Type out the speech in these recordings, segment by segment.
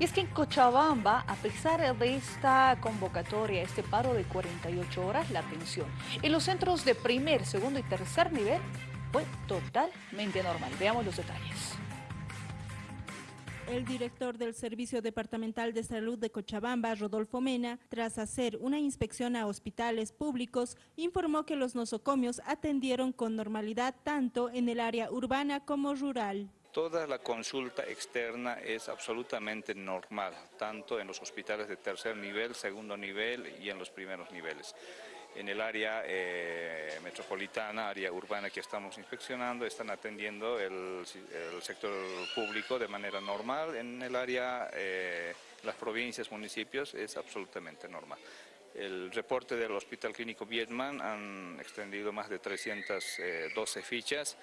Y es que en Cochabamba, a pesar de esta convocatoria, este paro de 48 horas, la atención en los centros de primer, segundo y tercer nivel fue totalmente normal. Veamos los detalles. El director del Servicio Departamental de Salud de Cochabamba, Rodolfo Mena, tras hacer una inspección a hospitales públicos, informó que los nosocomios atendieron con normalidad tanto en el área urbana como rural. Toda la consulta externa es absolutamente normal, tanto en los hospitales de tercer nivel, segundo nivel y en los primeros niveles en el área eh, metropolitana, área urbana que estamos inspeccionando, están atendiendo el, sector público de manera normal. En el área, eh, las provincias, municipios, es absolutamente normal. El reporte del Hospital Clínico Vietman han extendido más de 312 fichas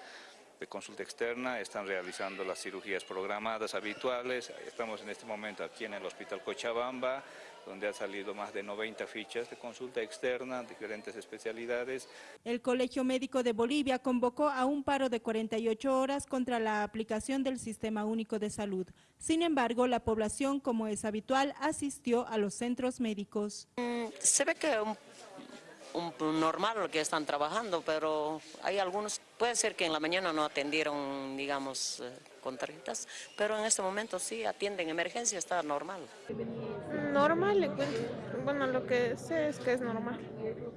de consulta externa, están realizando las cirugías programadas habituales. Estamos en este momento aquí en el Hospital Cochabamba, donde ha salido más de 90 fichas de consulta externa, diferentes especialidades. El Colegio Médico de Bolivia convocó a un paro de 48 horas contra la aplicación del Sistema Único de Salud. Sin embargo, la población, como es habitual, asistió a los centros médicos. Mm, se ve que un un, normal lo que están trabajando, pero hay algunos, puede ser que en la mañana no atendieron, digamos, eh, con tarjetas, pero en este momento sí atienden emergencia, está normal. Normal, bueno, lo que sé es que es normal.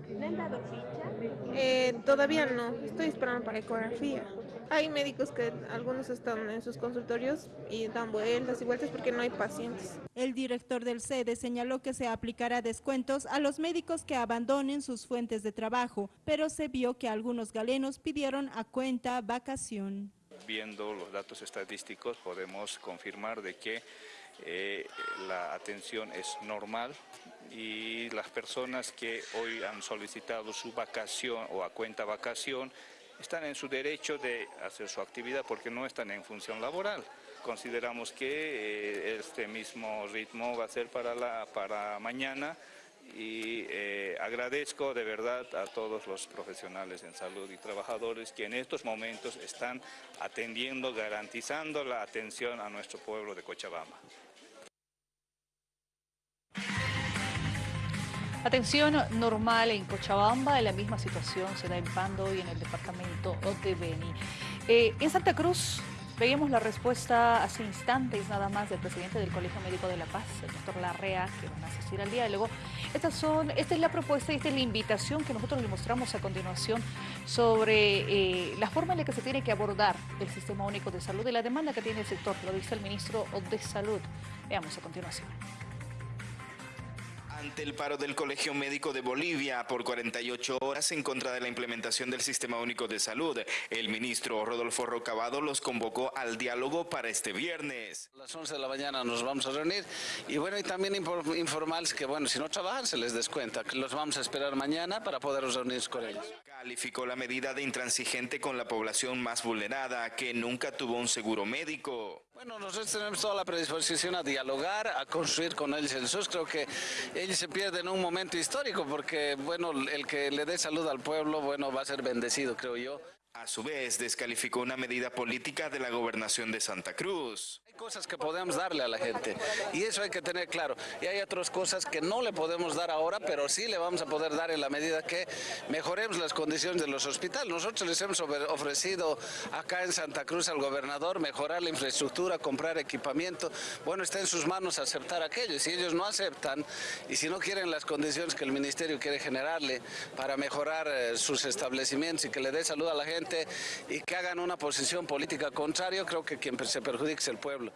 ¿Le han dado ficha? Eh, todavía no, estoy esperando para ecografía. Hay médicos que algunos están en sus consultorios y dan vueltas y vueltas porque no hay pacientes. El director del SEDE señaló que se aplicará descuentos a los médicos que abandonen sus fuentes de trabajo, pero se vio que algunos galenos pidieron a cuenta vacación. Viendo los datos estadísticos podemos confirmar de que eh, la atención es normal y las personas que hoy han solicitado su vacación o a cuenta vacación están en su derecho de hacer su actividad porque no están en función laboral. Consideramos que eh, este mismo ritmo va a ser para, la, para mañana y eh, agradezco de verdad a todos los profesionales en salud y trabajadores que en estos momentos están atendiendo, garantizando la atención a nuestro pueblo de Cochabamba. Atención normal en Cochabamba, la misma situación se da en Pando y en el departamento de Beni. Eh, en Santa Cruz veíamos la respuesta hace instantes nada más del presidente del Colegio Médico de La Paz, el doctor Larrea, que van a asistir al diálogo. Estas son, esta es la propuesta y esta es la invitación que nosotros le mostramos a continuación sobre eh, la forma en la que se tiene que abordar el Sistema Único de Salud y la demanda que tiene el sector, lo dice el ministro de Salud. Veamos a continuación. Ante el paro del Colegio Médico de Bolivia por 48 horas en contra de la implementación del Sistema Único de Salud, el ministro Rodolfo Rocabado los convocó al diálogo para este viernes. A las 11 de la mañana nos vamos a reunir y bueno, y también informarles que bueno, si no trabajan se les descuenta, que los vamos a esperar mañana para poder reunirnos con ellos. Calificó la medida de intransigente con la población más vulnerada que nunca tuvo un seguro médico. Bueno, nosotros tenemos toda la predisposición a dialogar, a construir con ellos el SUS. Creo que ellos se pierden un momento histórico porque, bueno, el que le dé salud al pueblo, bueno, va a ser bendecido, creo yo. A su vez, descalificó una medida política de la gobernación de Santa Cruz cosas que podemos darle a la gente y eso hay que tener claro. Y hay otras cosas que no le podemos dar ahora, pero sí le vamos a poder dar en la medida que mejoremos las condiciones de los hospitales. Nosotros les hemos ofrecido acá en Santa Cruz al gobernador mejorar la infraestructura, comprar equipamiento. Bueno, está en sus manos aceptar aquello. Si ellos no aceptan y si no quieren las condiciones que el ministerio quiere generarle para mejorar eh, sus establecimientos y que le dé salud a la gente y que hagan una posición política contraria, creo que quien se perjudica es el pueblo.